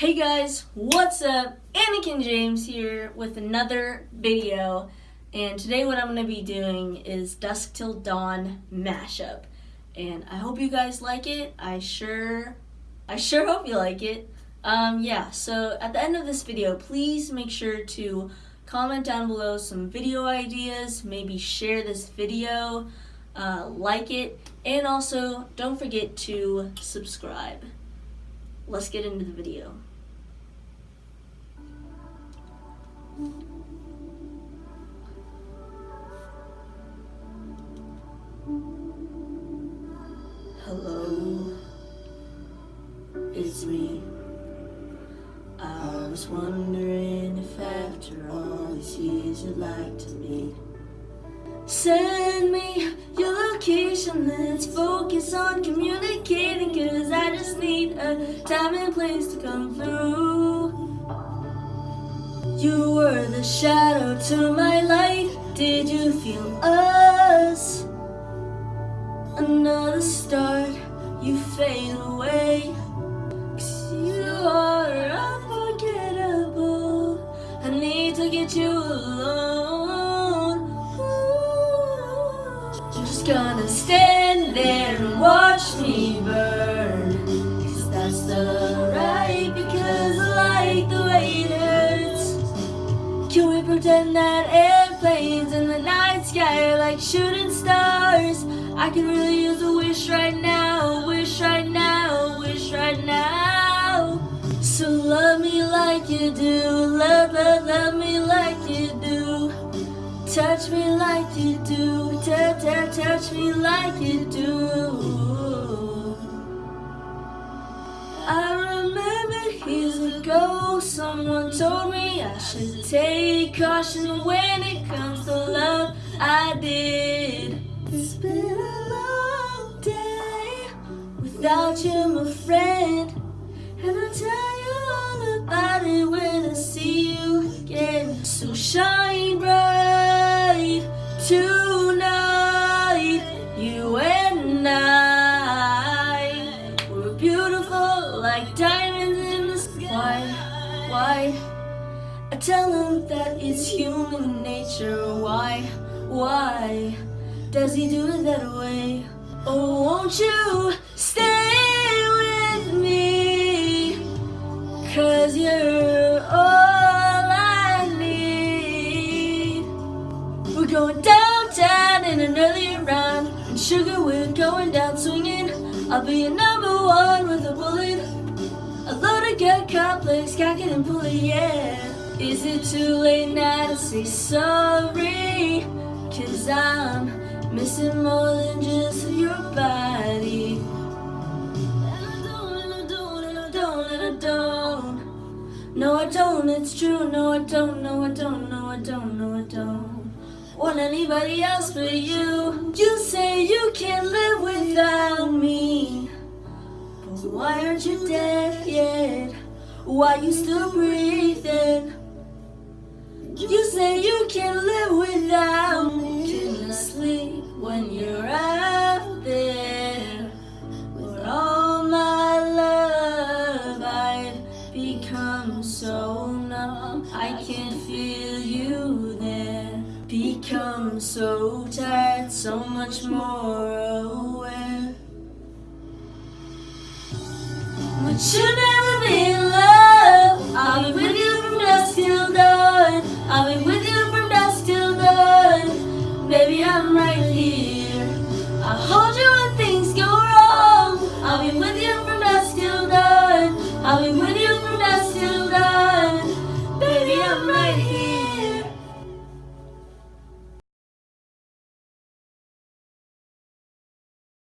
Hey guys, what's up? Anakin James here with another video. And today what I'm going to be doing is Dusk Till Dawn mashup. And I hope you guys like it. I sure, I sure hope you like it. Um, yeah, so at the end of this video, please make sure to comment down below some video ideas, maybe share this video, uh, like it, and also don't forget to subscribe. Let's get into the video. Hello, it's me. I was wondering if after all these years you'd like to meet. Send me your location, let's focus on communicating Cause I just need a time and place to come through you were the shadow to my light. Did you feel us? Another start, you fade away. Cause you are unforgettable. I need to get you alone. Ooh. I'm just gonna stand there and watch me burn. Cause that's the right, because I like the way it hurts. Can we pretend that airplanes in the night sky are like shooting? I could really use a wish right now, wish right now, wish right now. So love me like you do, love, love, love me like you do. Touch me like you do, touch, touch, touch me like you do. I remember years ago, someone told me I should take caution when it comes to love. I did. It's been a long day without you, my friend. And I'll tell you all about it when I see you again. So shine bright tonight, you and I. We're beautiful like diamonds in the sky. Why? I tell him that it's human nature. Why? Why does he do it that way? Oh, won't you stay with me? Cause you're all I need. We're going downtown in an earlier round. And sugar, we're going down swinging. I'll be your number one with a bullet. A loaded gun complex, cocking and pulling, yeah. Is it too late now to say sorry? Cause I'm missing more than just your body. And I don't, and I don't, and I don't, and I don't. No, I don't, it's true. No, I don't, no, I don't, no, I don't, no, I don't. Want anybody else but you? You say you can't live without me. But why aren't you dead yet? Why you still breathing? You say you can't live so tired, so much more aware. But you never be